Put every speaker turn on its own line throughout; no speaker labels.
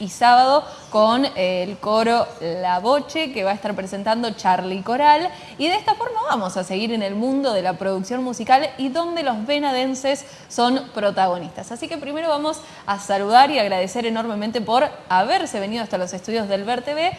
y sábado con el coro La Boche que va a estar presentando Charlie Coral y de esta forma vamos a seguir en el mundo de la producción musical y donde los venadenses son protagonistas. Así que primero vamos a saludar y agradecer enormemente por haberse venido hasta los estudios del Ver TV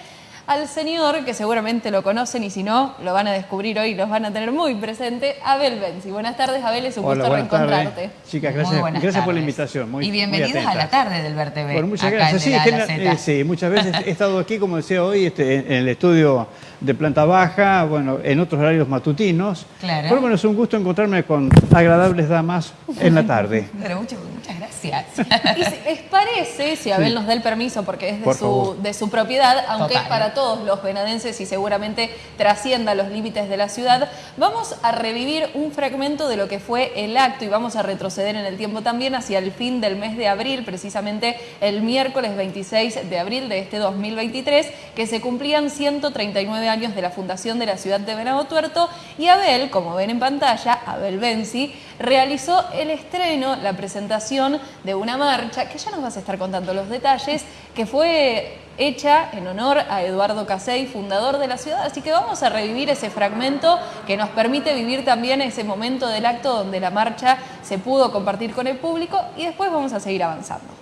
al señor, que seguramente lo conocen y si no, lo van a descubrir hoy, los van a tener muy presente, Abel Benzi. Buenas tardes, Abel, es un gusto reencontrarte.
Chicas, gracias, gracias por la invitación.
y bienvenidos a la tarde del Ver TV.
muchas gracias. Sí, eh, sí, muchas veces he estado aquí, como decía hoy, este, en el estudio de planta baja, bueno, en otros horarios matutinos. Claro. Pero bueno, es un gusto encontrarme con agradables damas en la tarde.
Pero muchas, muchas gracias.
Y si les parece, si Abel nos da el permiso, porque es de, su, de su, propiedad, aunque es para todos los venadenses y seguramente trascienda los límites de la ciudad, vamos a revivir un fragmento de lo que fue el acto y vamos a retroceder en el tiempo también hacia el fin del mes de abril, precisamente el miércoles 26 de abril de este 2023, que se cumplían 139 años de la fundación de la ciudad de Venado Tuerto y Abel, como ven en pantalla, Abel Benzi, realizó el estreno, la presentación de una marcha, que ya nos vas a estar contando los detalles, que fue hecha en honor a Eduardo Casey, fundador de la ciudad, así que vamos a revivir ese fragmento que nos permite vivir también ese momento del acto donde la marcha se pudo compartir con el público y después vamos a seguir avanzando.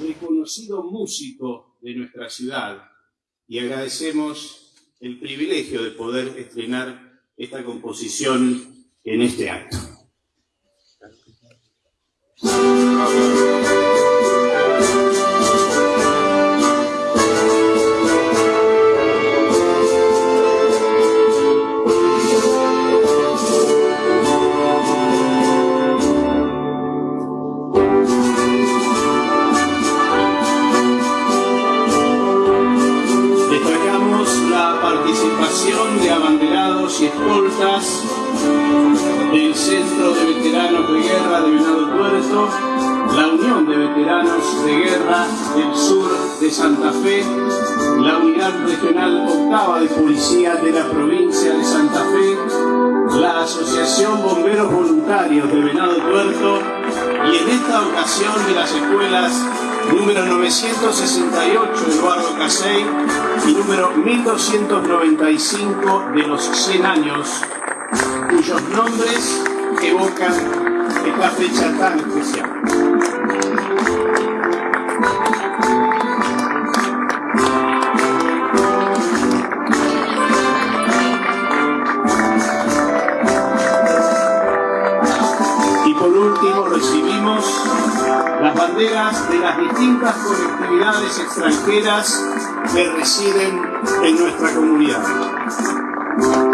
Reconocido músico de nuestra ciudad y agradecemos el privilegio de poder estrenar esta composición en este acto. De Santa Fe, la Unidad Regional Octava de Policía de la Provincia de Santa Fe, la Asociación Bomberos Voluntarios de Venado Tuerto y en esta ocasión de las escuelas número 968 Eduardo Casey y número 1295 de los 100 años, cuyos nombres evocan esta fecha tan especial. Recibimos las banderas de las distintas colectividades extranjeras que residen en nuestra comunidad.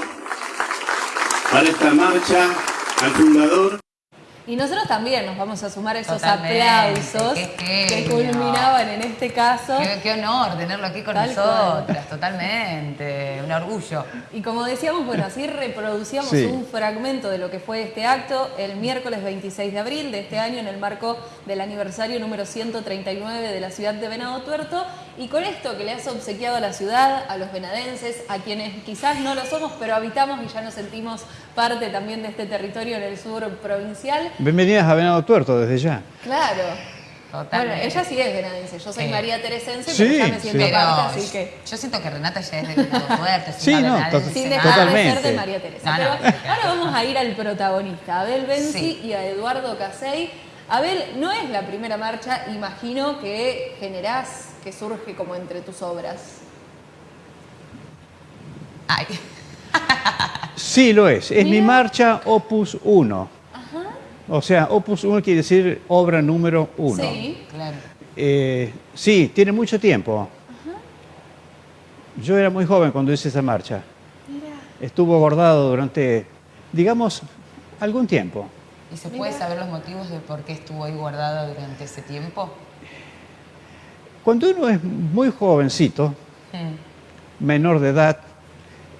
esta marcha al fundador.
Y nosotros también nos vamos a sumar a esos aplausos que culminaban en este caso.
Qué, honor tenerlo aquí con nosotras, totalmente, un orgullo.
Y como decíamos, bueno, así reproducíamos un fragmento de lo que fue este acto el miércoles 26 de abril de este año en el marco del aniversario número 139 de la ciudad de Venado Tuerto. Y con esto que le has obsequiado a la ciudad, a los venadenses, a quienes quizás no lo somos, pero habitamos y ya nos sentimos parte también de este territorio en el sur provincial.
Bienvenidas a Venado Tuerto desde ya.
Claro. Bueno, ella sí es venadense, yo soy María Teresense, pero ya me siento parte, así que...
Yo siento que Renata ya es de Fuerte,
sí, no,
sin dejar de ser de María Teresa. pero ahora vamos a ir al protagonista, Abel Benzi y a Eduardo Casey. Abel, no es la primera marcha, imagino, que generás, que surge como entre tus obras.
Ay.
sí, lo es. Es mi marcha Opus 1. O sea, Opus 1 quiere decir obra número 1.
Sí, claro.
Eh, sí, tiene mucho tiempo. Yo era muy joven cuando hice esa marcha. Mira. Estuvo bordado durante, digamos, algún tiempo.
¿Y se puede saber los motivos de por qué estuvo ahí guardada durante ese tiempo?
Cuando uno es muy jovencito, hmm. menor de edad,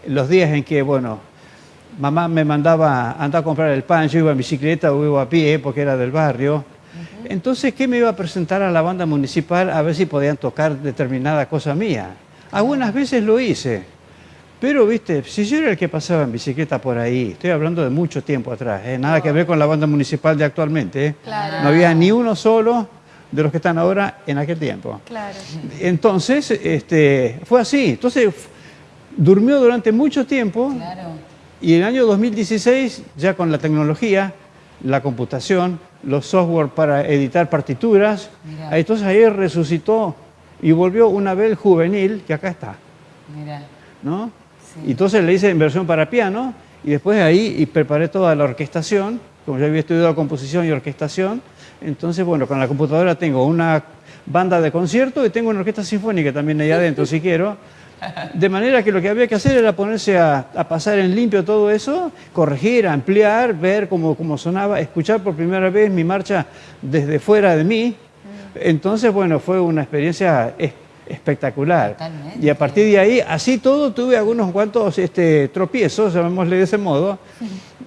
los días en que, bueno, mamá me mandaba a andar a comprar el pan, yo iba en bicicleta o iba a pie porque era del barrio. Entonces, ¿qué me iba a presentar a la banda municipal a ver si podían tocar determinada cosa mía? Algunas veces lo hice, pero, viste, si yo era el que pasaba en bicicleta por ahí, estoy hablando de mucho tiempo atrás, ¿eh? nada que ver con la banda municipal de actualmente, ¿eh? no había ni uno solo de los que están ahora en aquel tiempo.
Claro.
Entonces, este, fue así. Entonces, durmió durante mucho tiempo. Claro y en el año 2016, ya con la tecnología, la computación, los software para editar partituras, entonces ahí resucitó y volvió una vez juvenil, que acá está. Mira. ¿No? Y entonces le hice inversión para piano y después de ahí y preparé toda la orquestación, como yo había estudiado composición y orquestación, entonces bueno, con la computadora tengo una banda de concierto y tengo una orquesta sinfónica también ahí adentro si quiero. De manera que lo que había que hacer era ponerse a, pasar en limpio todo eso, corregir, ampliar, ver cómo, cómo, sonaba, escuchar por primera vez mi marcha desde fuera de mí. Entonces, bueno, fue una experiencia espectacular. Y a partir de ahí, así todo, tuve algunos cuantos este, tropiezos, llamémosle de ese modo,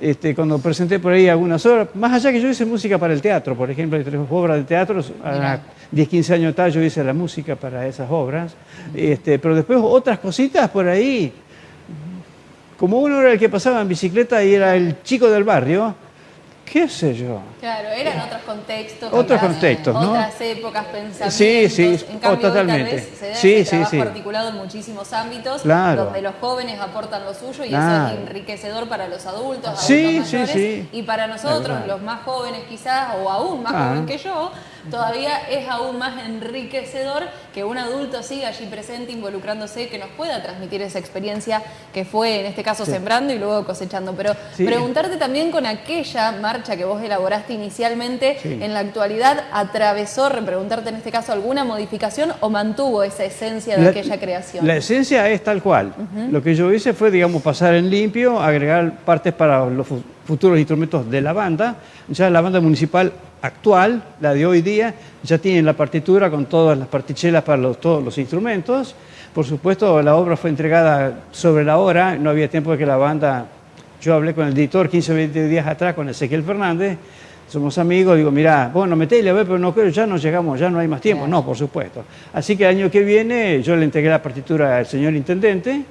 este, cuando presenté por ahí algunas obras. Más allá que yo hice música para el teatro, por ejemplo, hay tres obras de teatro, 10, 15 años atrás yo hice la música para esas obras, este, pero después otras cositas por ahí. Como uno era el que pasaba en bicicleta y era el chico del barrio, qué sé yo.
Claro, eran otros contextos.
Otros contextos, ¿no?
Otras épocas, pensamientos.
Sí, sí,
en cambio,
totalmente.
Tal vez se da sí, sí, sí. articulado en muchísimos ámbitos, donde los jóvenes aportan lo suyo y eso es enriquecedor para los adultos,
sí, sí, sí.
y para nosotros, los más jóvenes quizás, o aún más ah. jóvenes que yo, todavía es aún más enriquecedor que un adulto siga allí presente, involucrándose, que nos pueda transmitir esa experiencia que fue, en este caso, sembrando y luego cosechando. Pero preguntarte también con aquella marcha que vos elaboraste inicialmente, en la actualidad, ¿atravesó, repreguntarte en este caso, alguna modificación o mantuvo esa esencia de aquella creación?
La esencia es tal cual. Lo que yo hice fue, digamos, pasar en limpio, agregar partes para los futuros instrumentos de la banda. Ya la banda municipal actual, la de hoy día, ya tiene la partitura con todas las partichelas para todos los instrumentos. Por supuesto, la obra fue entregada sobre la hora, no había tiempo de que la banda... Yo hablé con el editor 15 o 20 días atrás, con Ezequiel Fernández, somos amigos, digo, mira, bueno, metele a ver, pero no creo, ya no llegamos, ya no hay más tiempo. No, por supuesto. Así que el año que viene yo le entregué la partitura al señor intendente,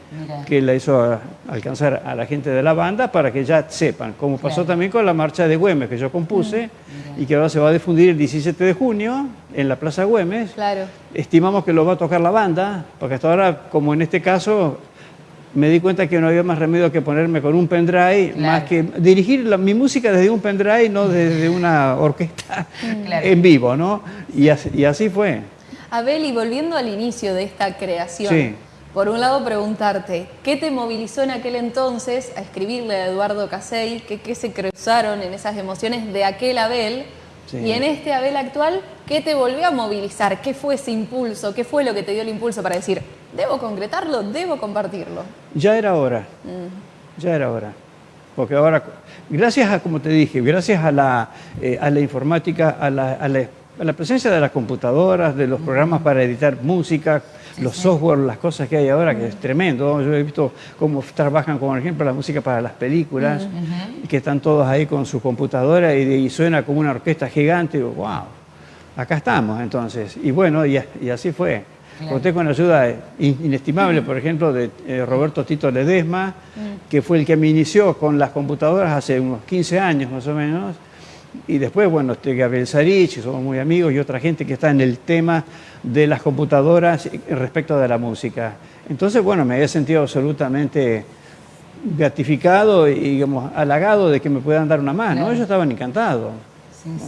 que la hizo alcanzar a la gente de la banda para que ya sepan, como pasó también con la marcha de Güemes que yo compuse mm, y que ahora se va a difundir el 17 de junio en la Plaza Güemes.
Claro.
Estimamos que lo va a tocar la banda, porque hasta ahora, como en este caso, me di cuenta que no había más remedio que ponerme con un pendrive, más que dirigir mi música desde un pendrive, no desde una orquesta en vivo, ¿no? Y así, fue.
Abel, y volviendo al inicio de esta creación, por un lado preguntarte, ¿qué te movilizó en aquel entonces a escribirle a Eduardo Casey? ¿Qué, qué se cruzaron en esas emociones de aquel Abel? Y en este Abel actual, ¿qué te volvió a movilizar? ¿Qué fue ese impulso? ¿Qué fue lo que te dio el impulso para decir, debo concretarlo, debo compartirlo?
Ya era hora, mm. ya era hora. Porque ahora, gracias a, como te dije, gracias a la, eh, a la informática, a la, a la presencia de las computadoras, de los programas para editar música, los software, las cosas que hay ahora, que es tremendo. Yo he visto cómo trabajan, como por ejemplo, la música para las películas, que están todos ahí con su computadora y, suena como una orquesta gigante. Y digo, wow, acá estamos entonces. Y bueno, y, así fue. Conté con ayuda inestimable, por ejemplo, de eh, Roberto Tito Ledesma, que fue el que me inició con las computadoras hace unos 15 años más o menos, y después, bueno, este Gabriel Sarich, somos muy amigos, y otra gente que está en el tema de las computadoras respecto de la música. Entonces, bueno, me había sentido absolutamente gratificado y digamos, halagado de que me puedan dar una mano. Ellos estaban encantados.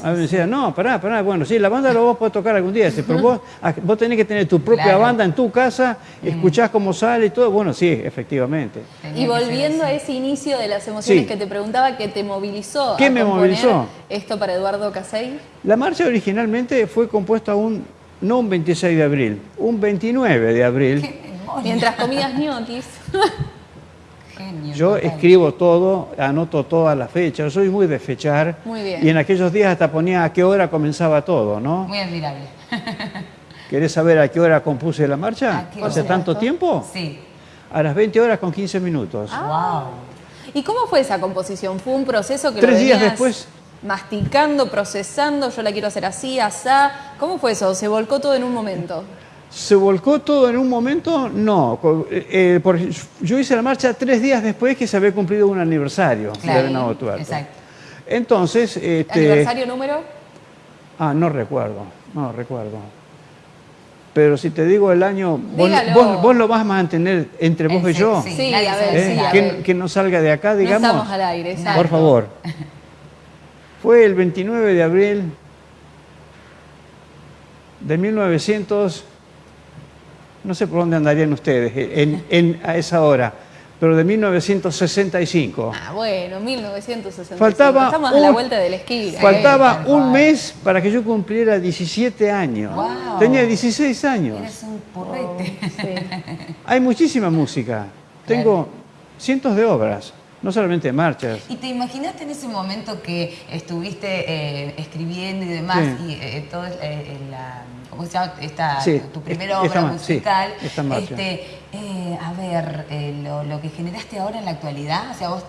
A mí me decían, no, pará, pará, bueno, sí, la banda lo vos podés tocar algún día, pero vos, vos tenés que tener tu propia banda en tu casa, escuchás cómo sale y todo, bueno, sí, efectivamente.
y volviendo a ese inicio de las emociones que te preguntaba, ¿qué te movilizó
¿Qué me movilizó?
esto para Eduardo Casey?
La marcha originalmente fue compuesta un, no un 26 de abril, un 29 de abril.
Mientras comías ñoquis.
Yo escribo todo, anoto todas las fechas, soy muy de fechar.
Muy bien.
Y en aquellos días hasta ponía a qué hora comenzaba todo, ¿no?
Muy admirable.
¿Querés saber a qué hora compuse la marcha? ¿Hace tanto tiempo?
Sí.
A las 20 horas con 15 minutos.
Ah. wow. ¿Y cómo fue esa composición? ¿Fue un proceso que
Tres
lo
días después
masticando, procesando, yo la quiero hacer así, asá? ¿Cómo fue eso? ¿Se volcó todo en un momento?
¿Se volcó todo en un momento? No. Eh, eh, yo hice la marcha tres días después que se había cumplido un aniversario de Venado Tuerto. Exacto. Entonces... Este,
¿Aniversario número?
Ah, no recuerdo, no recuerdo. Pero si te digo el año, vos, vos, lo vas a mantener entre vos y yo.
Sí, a ver, ¿Eh?
sí, que, no salga de acá, digamos. No
estamos al aire, exacto.
Por favor. Fue el 29 de abril de 1900 no sé por dónde andarían ustedes en, a esa hora, pero de 1965.
Ah, bueno, 1965.
Faltaba
Estamos a la vuelta del esquí.
Faltaba un mes para que yo cumpliera 17 años. Tenía 16 años.
Eres un porrete.
Hay muchísima música. Tengo cientos de obras no solamente marchas.
¿Y te imaginaste en ese momento que estuviste eh, escribiendo y demás, y eh, todo eh, la, ¿cómo se llama? Esta, tu primera obra musical, este, a ver, lo, que generaste ahora en la actualidad, o sea, vos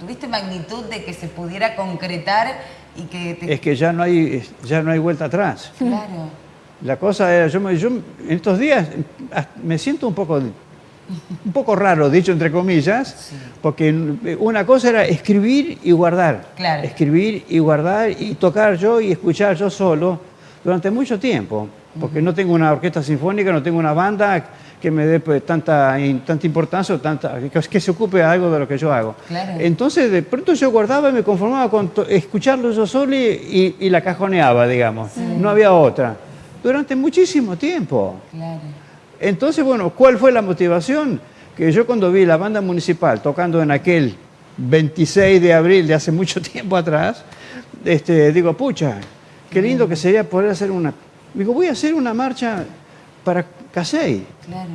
tuviste magnitud de que se pudiera concretar y que...
Es que ya no hay, ya no hay vuelta atrás.
Claro.
La cosa era, yo, yo en estos días me siento un poco un poco raro, dicho entre comillas, porque una cosa era escribir y guardar. Escribir y guardar y tocar yo y escuchar yo solo durante mucho tiempo, porque no tengo una orquesta sinfónica, no tengo una banda que me dé pues, tanta, tanta importancia o tanta, que, se ocupe de algo de lo que yo hago. Entonces, de pronto yo guardaba y me conformaba con escucharlo yo solo y, la cajoneaba, digamos. No había otra. Durante muchísimo tiempo. Claro. Entonces, bueno, ¿cuál fue la motivación? Que yo cuando vi la banda municipal tocando en aquel 26 de abril de hace mucho tiempo atrás, este, digo, pucha, qué lindo que sería poder hacer una... Digo, voy a hacer una marcha para Casey. Claro.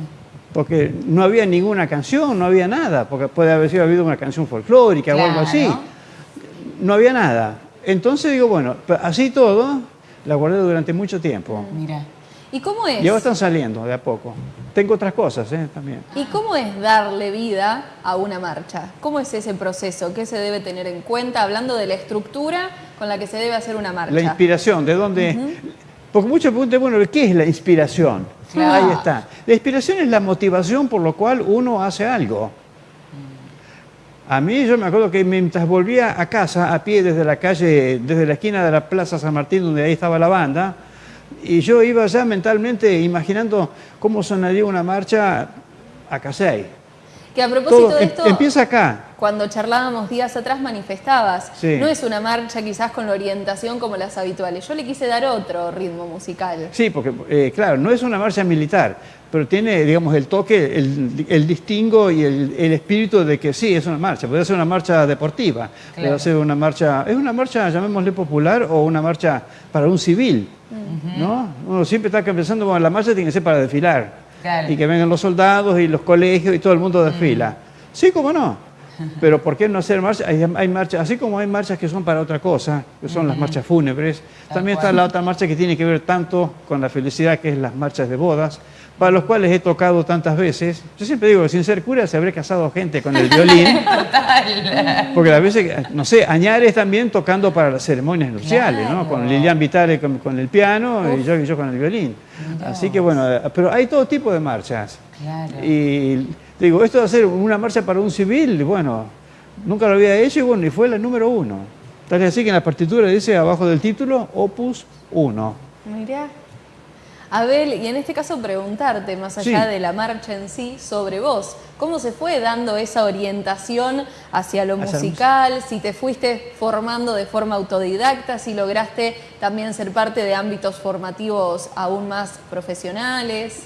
Porque no había ninguna canción, no había nada, porque puede haber sido habido una canción folclórica o algo así. No había nada. Entonces digo, bueno, así todo, la guardé durante mucho tiempo.
Mira. ¿Y cómo es?
Ya están saliendo de a poco. Tengo otras cosas ¿eh? también.
¿Y cómo es darle vida a una marcha? ¿Cómo es ese proceso? ¿Qué se debe tener en cuenta hablando de la estructura con la que se debe hacer una marcha?
La inspiración, ¿de dónde? Porque muchos preguntan, bueno, ¿qué es la inspiración? Ahí está. La inspiración es la motivación por lo cual uno hace algo. A mí yo me acuerdo que mientras volvía a casa a pie desde la calle, desde la esquina de la Plaza San Martín, donde ahí estaba la banda, y yo iba ya mentalmente imaginando cómo sonaría una marcha a Casey.
Que a propósito de em, esto...
Empieza acá.
Cuando charlábamos días atrás manifestabas, no es una marcha quizás con la orientación como las habituales. Yo le quise dar otro ritmo musical.
Sí, porque eh, claro, no es una marcha militar, pero tiene, digamos, el toque, el, distingo y el, espíritu de que sí, es una marcha. Puede ser una marcha deportiva, puede ser una marcha... Es una marcha, llamémosle popular, o una marcha para un civil. ¿no? Uno siempre está pensando, bueno, la marcha tiene que ser para desfilar. Y que vengan los soldados y los colegios y todo el mundo desfila. Sí, cómo no. Pero ¿por qué no hacer marchas? Hay, marchas, así como hay marchas que son para otra cosa, que son las marchas fúnebres, también está la otra marcha que tiene que ver tanto con la felicidad, que es las marchas de bodas, para los cuales he tocado tantas veces. Yo siempre digo, sin ser cura se habré casado gente con el violín. Porque a veces, no sé, Añares también tocando para las ceremonias nupciales, ¿no? Con Lilian Vitale con, el piano y yo, yo, con el violín. Así que bueno, pero hay todo tipo de marchas. Y digo, esto de hacer una marcha para un civil, bueno, nunca lo había hecho y bueno, y fue la número uno. Tal es así que en la partitura dice abajo del título Opus 1.
Mirá. Abel, y en este caso preguntarte, más allá de la marcha en sí, sobre vos, ¿cómo se fue dando esa orientación hacia lo musical? Si te fuiste formando de forma autodidacta, si lograste también ser parte de ámbitos formativos aún más profesionales.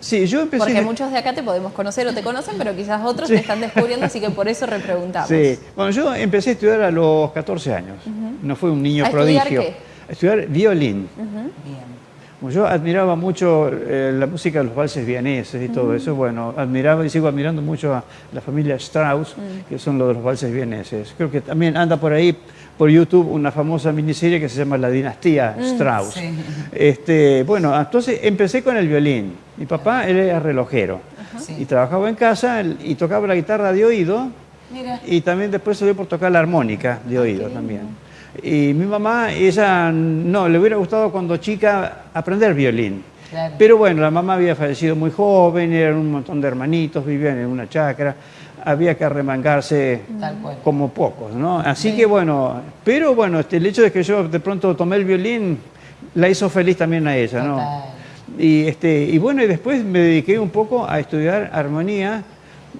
Sí, yo empecé...
Porque muchos de acá te podemos conocer o te conocen, pero quizás otros te están descubriendo, así que por eso repreguntamos.
Sí, bueno, yo empecé a estudiar a los 14 años. No fue un niño ¿A prodigio. Estudiar qué? A estudiar violín. Bien yo admiraba mucho eh, la música de los valses vieneses y todo eso, bueno, admiraba y sigo admirando mucho a la familia Strauss, mm. que son los de los valses vieneses. Creo que también anda por ahí, por YouTube, una famosa miniserie que se llama La Dinastía mm, Strauss. Este, bueno, entonces empecé con el violín. Mi papá era relojero y trabajaba en casa y tocaba la guitarra de oído y también después se dio por tocar la armónica de oído también. Y mi mamá, ella no, le hubiera gustado cuando chica aprender violín. Pero bueno, la mamá había fallecido muy joven, eran un montón de hermanitos, vivían en una chacra, había que arremangarse como pocos, ¿no? Así que bueno, pero bueno, este, el hecho de que yo de pronto tomé el violín la hizo feliz también a ella, ¿no? Y, este, y bueno, y después me dediqué un poco a estudiar armonía.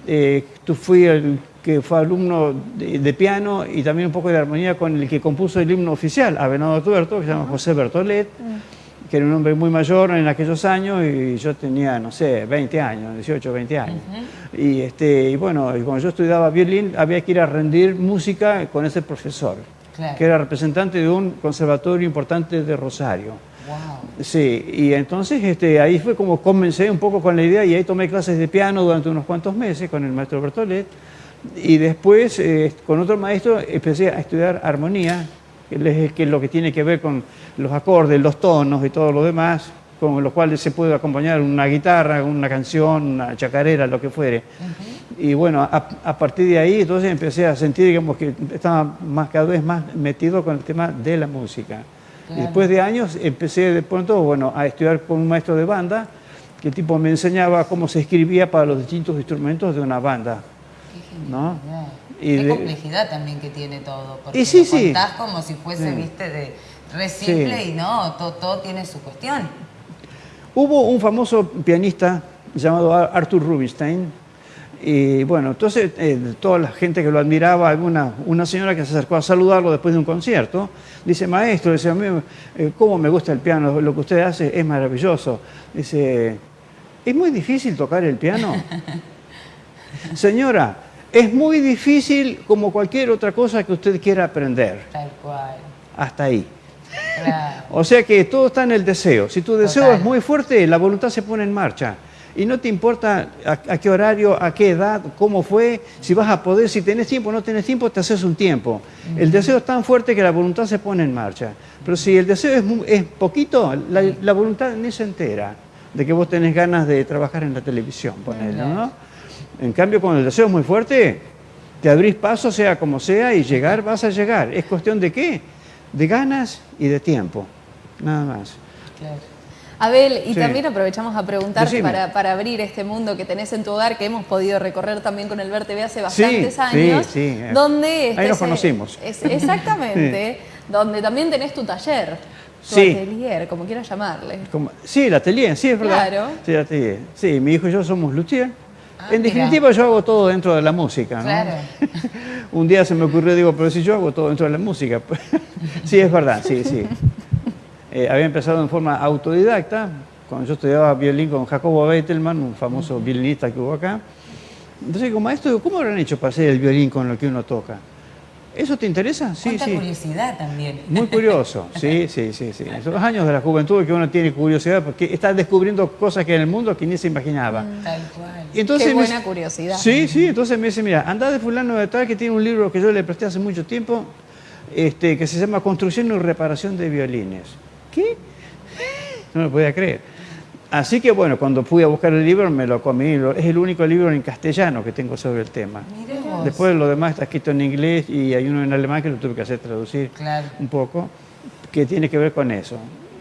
Eh, tú fui el que fue alumno de, piano y también un poco de armonía con el que compuso el himno oficial, Avenado Tuerto, que se llama José Bertolet, que era un hombre muy mayor en aquellos años y yo tenía, no sé, 20 años, 18, 20 años. y, este, y bueno, y cuando yo estudiaba violín había que ir a rendir música con ese profesor, que era representante de un conservatorio importante de Rosario. Wow. Sí, y entonces este, ahí fue como comencé un poco con la idea y ahí tomé clases de piano durante unos cuantos meses con el maestro Bertolet. Y después, eh, con otro maestro, empecé a estudiar armonía, que es lo que tiene que ver con los acordes, los tonos y todo lo demás, con los cuales se puede acompañar una guitarra, una canción, una chacarera, lo que fuere. Y bueno, a, partir de ahí entonces empecé a sentir digamos, que estaba más, cada vez más metido con el tema de la música. Y después de años empecé de pronto bueno, a estudiar con un maestro de banda, que tipo me enseñaba cómo se escribía para los distintos instrumentos de una banda.
¿No? Y Qué complejidad también que tiene todo, porque y sí, lo contás como si fuese, viste, de re simple y no, todo, tiene su cuestión.
Hubo un famoso pianista llamado Arthur Rubinstein, y bueno, entonces eh, toda la gente que lo admiraba, alguna, una señora que se acercó a saludarlo después de un concierto, dice, maestro, dice, a mí, eh, ¿cómo me gusta el piano? Lo que usted hace es maravilloso. Dice, ¿es muy difícil tocar el piano? Señora, es muy difícil como cualquier otra cosa que usted quiera aprender. Tal cual. Hasta ahí. O sea que todo está en el deseo. Si tu deseo es muy fuerte, la voluntad se pone en marcha. Y no te importa a, qué horario, a qué edad, cómo fue, si vas a poder, si tenés tiempo o no tenés tiempo, te haces un tiempo. El deseo es tan fuerte que la voluntad se pone en marcha. Pero si el deseo es, poquito, la, voluntad ni se entera de que vos tenés ganas de trabajar en la televisión, ponele, ¿no? En cambio, cuando el deseo es muy fuerte, te abrís paso, sea como sea, y llegar vas a llegar. ¿Es cuestión de qué? De ganas y de tiempo, nada más.
Claro. Abel, y también aprovechamos a preguntarte para, abrir este mundo que tenés en tu hogar, que hemos podido recorrer también con el TV hace bastantes años. Sí. Donde
Ahí nos conocimos.
exactamente, donde también tenés tu taller. Tu atelier, como quieras llamarle.
sí, el atelier, sí, es verdad. Claro. Sí, el atelier. Sí, mi hijo y yo somos luthier. Ah, en definitiva, yo hago todo dentro de la música. Claro. Un día se me ocurrió, digo, pero si yo hago todo dentro de la música. sí, es verdad, sí, sí. Eh, había empezado en forma autodidacta, cuando yo estudiaba violín con Jacobo Beitelman, un famoso violinista que hubo acá. Entonces, como maestro, ¿cómo han hecho para hacer el violín con lo que uno toca? ¿Eso te interesa?
Sí, sí. curiosidad también.
Muy curioso, sí, sí, sí, sí. Son los años de la juventud que uno tiene curiosidad porque está descubriendo cosas que en el mundo que ni se imaginaba. Mm. Tal
cual. entonces Qué buena curiosidad.
Sí, sí, entonces me dice, mira, anda de fulano de tal que tiene un libro que yo le presté hace mucho tiempo, este, que se llama Construcción y reparación de violines. ¿Qué? No lo podía creer. Así que bueno, cuando fui a buscar el libro me lo comí. Es el único libro en castellano que tengo sobre el tema. Después lo demás está escrito en inglés y hay uno en alemán que lo tuve que hacer traducir un poco, que tiene que ver con eso.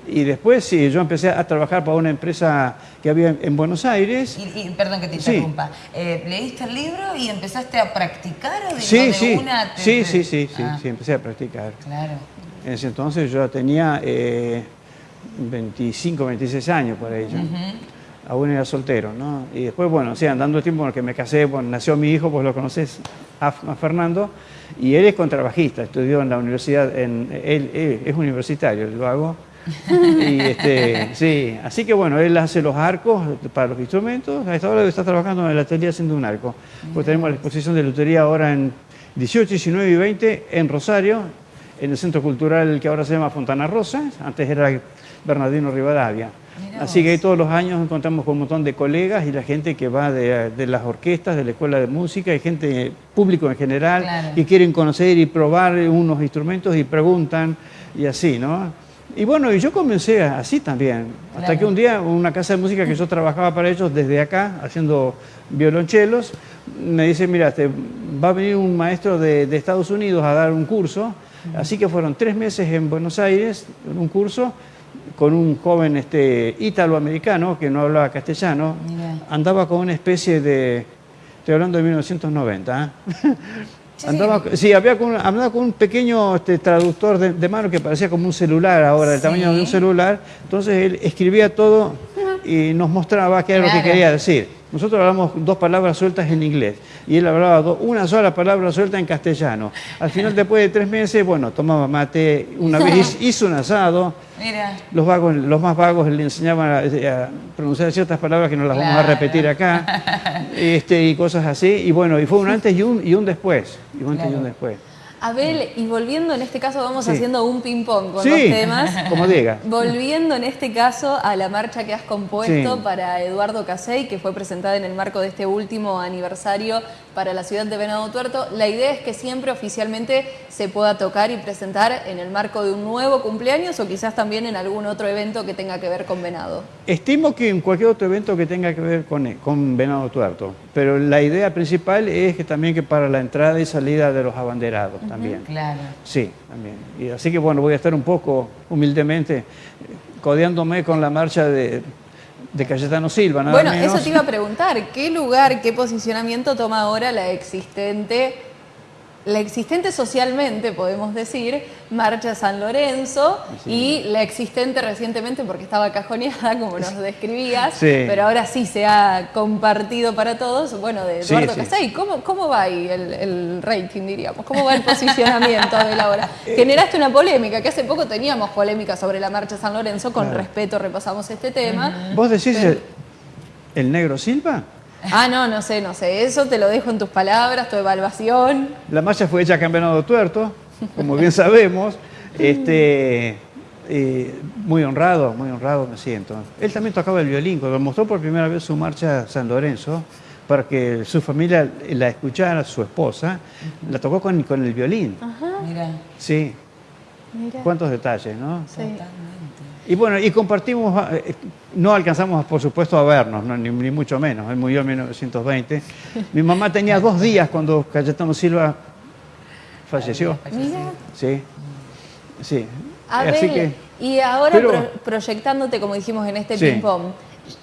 Y después sí, yo empecé a trabajar para una empresa que había en Buenos Aires.
Y, perdón que te interrumpa, eh, ¿leíste el libro y empezaste a practicar o
de, sí, sí. Una sí, sí, sí, sí, ah. sí, empecé a practicar. Claro. En ese entonces yo tenía 25, 26 años por ello aún era soltero, ¿no? Y después, bueno, o sea, andando el tiempo en el que me casé, bueno, nació mi hijo, pues lo conoces, a, Fernando, y él es contrabajista, estudió en la universidad, en, él, es universitario, lo hago. Y este, sí, así que bueno, él hace los arcos para los instrumentos, a esta hora está trabajando en la atelier haciendo un arco. Pues tenemos la exposición de lutería ahora en 18, 19 y 20 en Rosario, en el Centro Cultural que ahora se llama Fontana Rosa, antes era Bernardino Rivadavia. Así que todos los años encontramos con un montón de colegas y la gente que va de, las orquestas, de la escuela de música, y gente, público en general, que quieren conocer y probar unos instrumentos y preguntan y así, ¿no? Y bueno, y yo comencé así también, hasta que un día una casa de música que yo trabajaba para ellos desde acá, haciendo violonchelos, me dice, mira, te, va a venir un maestro de, de Estados Unidos a dar un curso, así que fueron tres meses en Buenos Aires, un curso, con un joven este, ítalo-americano que no hablaba castellano, andaba con una especie de, estoy hablando de 1990, ¿eh? andaba, sí. había con, andaba con un pequeño este, traductor de, mano que parecía como un celular ahora, del tamaño de un celular, entonces él escribía todo y nos mostraba qué era lo que quería decir. Nosotros hablamos dos palabras sueltas en inglés y él hablaba una sola palabra suelta en castellano. Al final, después de tres meses, bueno, tomaba mate, una vez hizo un asado. Los, vagos, los más vagos le enseñaban a, pronunciar ciertas palabras que no las vamos a repetir acá este, y cosas así. Y bueno, y fue un antes y un, y un después. Y un antes y un después.
Abel, y volviendo en este caso, vamos haciendo un ping-pong con los temas.
Como diga.
Volviendo en este caso a la marcha que has compuesto para Eduardo Casey, que fue presentada en el marco de este último aniversario para la ciudad de Venado Tuerto. La idea es que siempre oficialmente se pueda tocar y presentar en el marco de un nuevo cumpleaños o quizás también en algún otro evento que tenga que ver con Venado.
Estimo que en cualquier otro evento que tenga que ver con, con Venado Tuerto, pero la idea principal es que también que para la entrada y salida de los abanderados también.
Claro.
Sí, también. Y así que bueno, voy a estar un poco humildemente codeándome con la marcha de de Cayetano Silva, nada
Bueno, eso te iba a preguntar, ¿qué lugar, qué posicionamiento toma ahora la existente la existente socialmente, podemos decir, Marcha San Lorenzo y la existente recientemente, porque estaba cajoneada, como nos describías, pero ahora sí se ha compartido para todos, bueno, de Eduardo Casey. ¿Cómo, ¿Cómo va ahí el, rating, diríamos? ¿Cómo va el posicionamiento de la obra? Generaste una polémica, que hace poco teníamos polémica sobre la Marcha San Lorenzo, con respeto repasamos este tema.
¿Vos decís el negro Silva?
Ah, no, no sé, no sé. Eso te lo dejo en tus palabras, tu evaluación.
La marcha fue hecha en Venado Tuerto, como bien sabemos. Este, eh, muy honrado, muy honrado me siento. Él también tocaba el violín. Cuando mostró por primera vez su marcha a San Lorenzo, para que su familia la escuchara, su esposa, la tocó con, con el violín. Ajá. Mira. Sí. Mira. Cuántos detalles, ¿no? Sí. Y bueno, y compartimos, eh, no alcanzamos por supuesto a vernos, ni, mucho menos, él murió en 1920. Mi mamá tenía dos días cuando Cayetano Silva falleció. Sí, sí.
Así que, y ahora proyectándote, como dijimos en este ping-pong,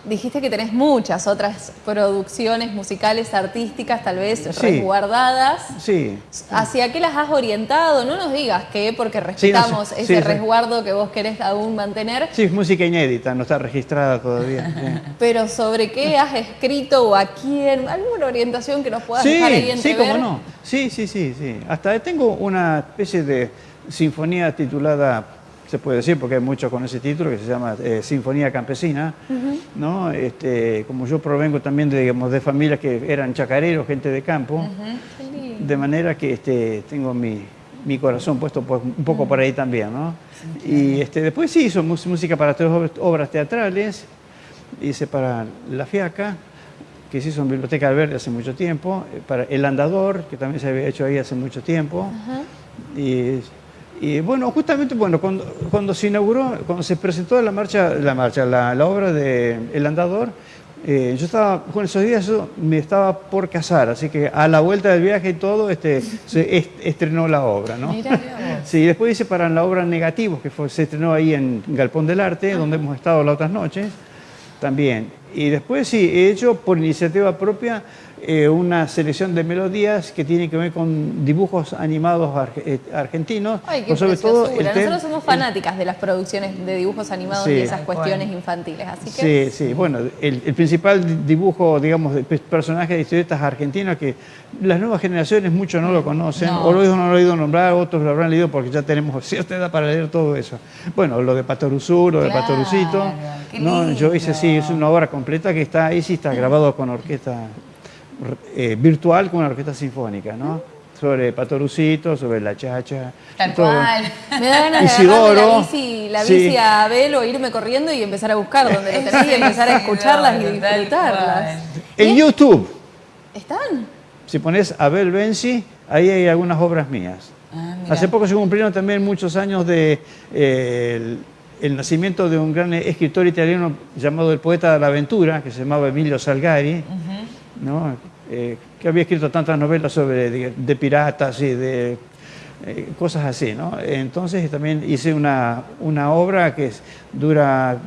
dijiste que tenés muchas otras producciones musicales, artísticas, tal vez resguardadas.
Sí.
¿Hacia qué las has orientado? No nos digas que porque respetamos ese resguardo que vos querés aún mantener.
Sí, es música inédita, no está registrada todavía.
Pero ¿sobre qué has escrito o a quién? ¿Alguna orientación que nos puedas dejar ahí
Sí, cómo no. Sí, sí, sí, sí. Hasta tengo una especie de sinfonía titulada se puede decir, porque hay muchos con ese título, que se llama eh, Sinfonía Campesina, ¿no? Este, como yo provengo también de, digamos, de familias que eran chacareros, gente de campo, de manera que este, tengo mi, corazón puesto pues, un poco por ahí también, ¿no? Y este, después sí hizo música para tres obras teatrales, hice para La Fiaca, que se hizo en Biblioteca Verde hace mucho tiempo, eh, para El Andador, que también se había hecho ahí hace mucho tiempo, y y bueno, justamente bueno, cuando, cuando se inauguró, cuando se presentó la marcha, la marcha, la, obra de El Andador, Eh, yo estaba, con esos días yo me estaba por casar, así que a la vuelta del viaje y todo, este, se estrenó la obra, ¿no? sí, después hice para la obra Negativos, que fue, se estrenó ahí en Galpón del Arte, donde hemos estado las otras noches, también. Y después sí, he hecho por iniciativa propia eh, una selección de melodías que tiene que ver con dibujos animados eh, argentinos.
Ay, qué sobre todo Nosotros somos fanáticas de las producciones de dibujos animados y esas cuestiones infantiles, así
que... Sí, sí, bueno, el, principal dibujo, digamos, de personajes de historietas argentinos que las nuevas generaciones muchos no lo conocen, o lo no lo han oído nombrar, otros lo habrán leído porque ya tenemos cierta edad para leer todo eso. Bueno, lo de Patoruzú, lo de Patorucito, ¿no? yo hice sí, es una obra completa que está ahí, sí está grabado con orquesta eh, virtual con una orquesta sinfónica, ¿no? Sobre Patorucito, sobre La Chacha.
Tal cual. Me da ganas Isidoro, de la bici, la bici a Abel o irme corriendo y empezar a buscar donde lo tenés y empezar a escucharlas y disfrutarlas.
En YouTube.
¿Están?
Si pones Abel Benzi, ahí hay algunas obras mías. Ah, Hace poco se cumplieron también muchos años de eh, el, nacimiento de un gran escritor italiano llamado el poeta de la aventura, que se llamaba Emilio Salgari. Eh, que había escrito tantas novelas sobre de, piratas y de eh, cosas así. ¿no? Entonces también hice una, una obra que dura,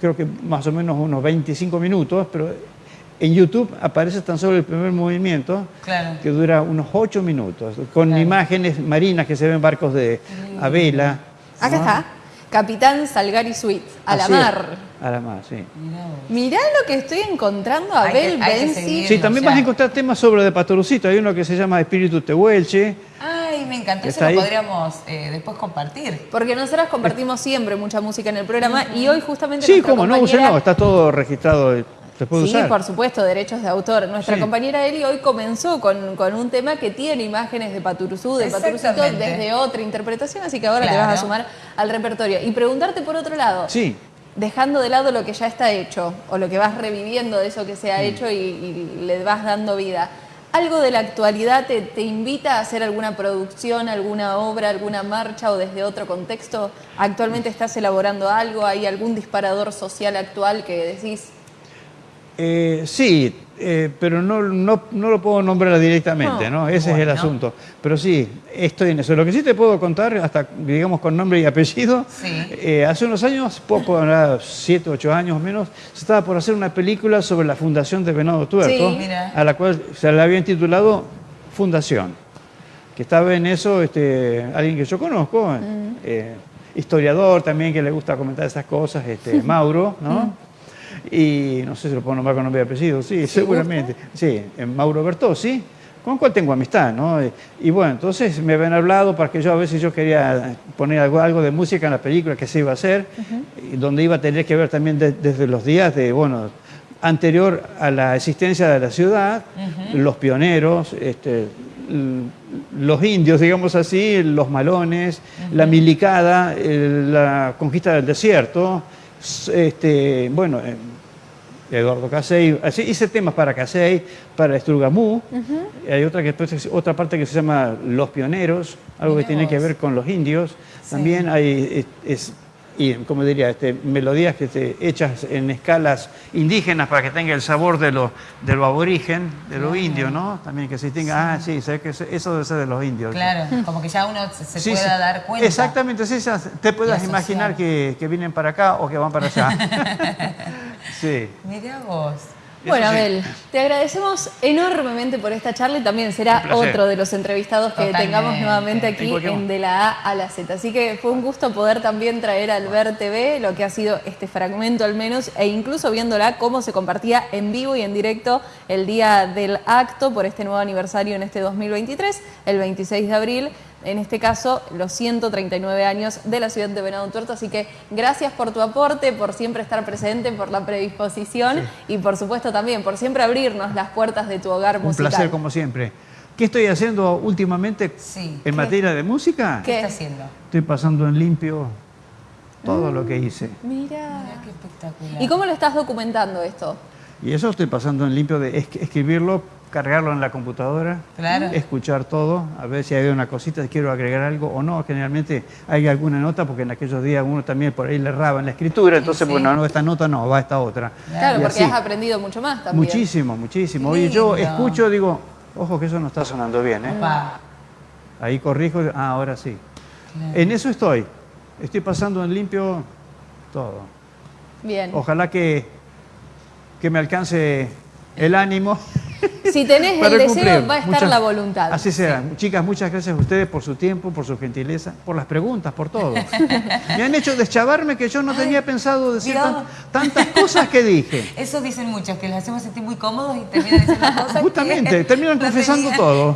creo que más o menos unos 25 minutos, pero en YouTube aparece tan solo el primer movimiento, que dura unos 8 minutos, con imágenes marinas que se ven barcos de a vela.
Acá está. Capitán Salgari Suite, a la mar.
A la sí.
Mirá lo que estoy encontrando, Abel Benzi.
Sí, también vas a encontrar temas sobre de Pastorucito. Hay uno que se llama Espíritu Tehuelche.
Ay, me encantó. Eso lo podríamos eh, después compartir.
Porque nosotras compartimos siempre mucha música en el programa y hoy justamente.
Sí, cómo no, no, está todo registrado
sí, por supuesto, derechos de autor. Nuestra compañera Eli hoy comenzó con, un tema que tiene imágenes de Paturuzú, de Paturuzito, desde otra interpretación, así que ahora te vas a sumar al repertorio. Y preguntarte por otro lado.
Sí.
Dejando de lado lo que ya está hecho, o lo que vas reviviendo de eso que se ha hecho y, le vas dando vida. ¿Algo de la actualidad te, te, invita a hacer alguna producción, alguna obra, alguna marcha o desde otro contexto? ¿Actualmente estás elaborando algo? ¿Hay algún disparador social actual que decís,
eh, sí, eh, pero no, no, lo puedo nombrar directamente, ¿no? Ese es el asunto. Pero sí, estoy en eso. Lo que sí te puedo contar, hasta digamos con nombre y apellido, eh, hace unos años, poco, siete, ocho años menos, se estaba por hacer una película sobre la fundación de Venado Tuerto, a la cual se le habían titulado Fundación. Que estaba en eso este, alguien que yo conozco, mm. historiador también que le gusta comentar esas cosas, este, Mauro, ¿no? Mm. Y no sé si lo puedo nombrar con nombre y apellido, sí, seguramente. Sí, Mauro Bertossi, con el cual tengo amistad, ¿no? Y, bueno, entonces me habían hablado para que yo a veces yo quería poner algo, algo de música en la película que se iba a hacer, donde iba a tener que ver también desde los días de, bueno, anterior a la existencia de la ciudad, los pioneros, este, los indios, digamos así, los malones, la milicada, la conquista del desierto, este, bueno, eh, Eduardo Casey, hice temas para Casey, para Estrugamú, hay otra, que, otra parte que se llama Los Pioneros, algo que tiene que ver con los indios, también hay, es, y como diría, este, melodías que te hechas en escalas indígenas para que tenga el sabor de lo, de lo aborigen, de lo indio, ¿no? También que se tenga, ah, sí, que eso debe ser de los indios.
Claro, como que ya uno se, pueda dar cuenta.
Exactamente, sí, te puedas imaginar que, que, vienen para acá o que van para allá.
sí. Mira vos.
Bueno, Abel, te agradecemos enormemente por esta charla y también será otro de los entrevistados que tengamos nuevamente aquí en De la A a la Z. Así que fue un gusto poder también traer al Ver TV lo que ha sido este fragmento al menos e incluso viéndola cómo se compartía en vivo y en directo el día del acto por este nuevo aniversario en este 2023, el 26 de abril en este caso los 139 años de la ciudad de Venado Tuerto. Así que gracias por tu aporte, por siempre estar presente, por la predisposición y por supuesto también por siempre abrirnos las puertas de tu hogar musical.
Un placer como siempre. ¿Qué estoy haciendo últimamente en materia de música?
¿Qué estás haciendo?
Estoy pasando en limpio todo lo que hice.
Mira. Mira qué espectacular. ¿Y cómo lo estás documentando esto?
Y eso estoy pasando en limpio de escribirlo cargarlo en la computadora, escuchar todo, a ver si hay una cosita, quiero agregar algo o no. Generalmente hay alguna nota porque en aquellos días uno también por ahí le erraba en la escritura, entonces, bueno, no, esta nota no, va esta otra.
Claro, porque has aprendido mucho más también.
Muchísimo, muchísimo. Oye, yo escucho, digo, ojo que eso no está sonando bien, ¿eh? Ahí corrijo, ah, ahora sí. En eso estoy. Estoy pasando en limpio todo.
Bien.
Ojalá que, que me alcance el ánimo
Si tenés el deseo, va a estar la voluntad.
Así sea. Chicas, muchas gracias a ustedes por su tiempo, por su gentileza, por las preguntas, por todo. Me han hecho deschavarme que yo no tenía pensado decir tantas cosas que dije.
Eso dicen muchas, que les hacemos sentir muy cómodos y terminan diciendo cosas
Justamente, terminan confesando todo.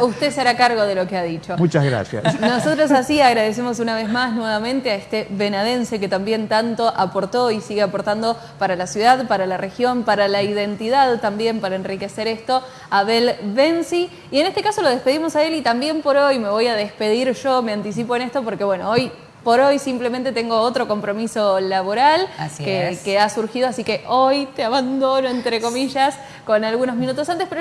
Usted será cargo de lo que ha dicho.
Muchas gracias.
Nosotros así agradecemos una vez más nuevamente a este venadense que también tanto aportó y sigue aportando para la ciudad, para la región, para la identidad también para enriquecer esto, Abel Benzi. Y en este caso lo despedimos a él y también por hoy me voy a despedir yo, me anticipo en esto porque bueno, hoy por hoy simplemente tengo otro compromiso laboral que, que, ha surgido, así que hoy te abandono, entre comillas, con algunos minutos antes, pero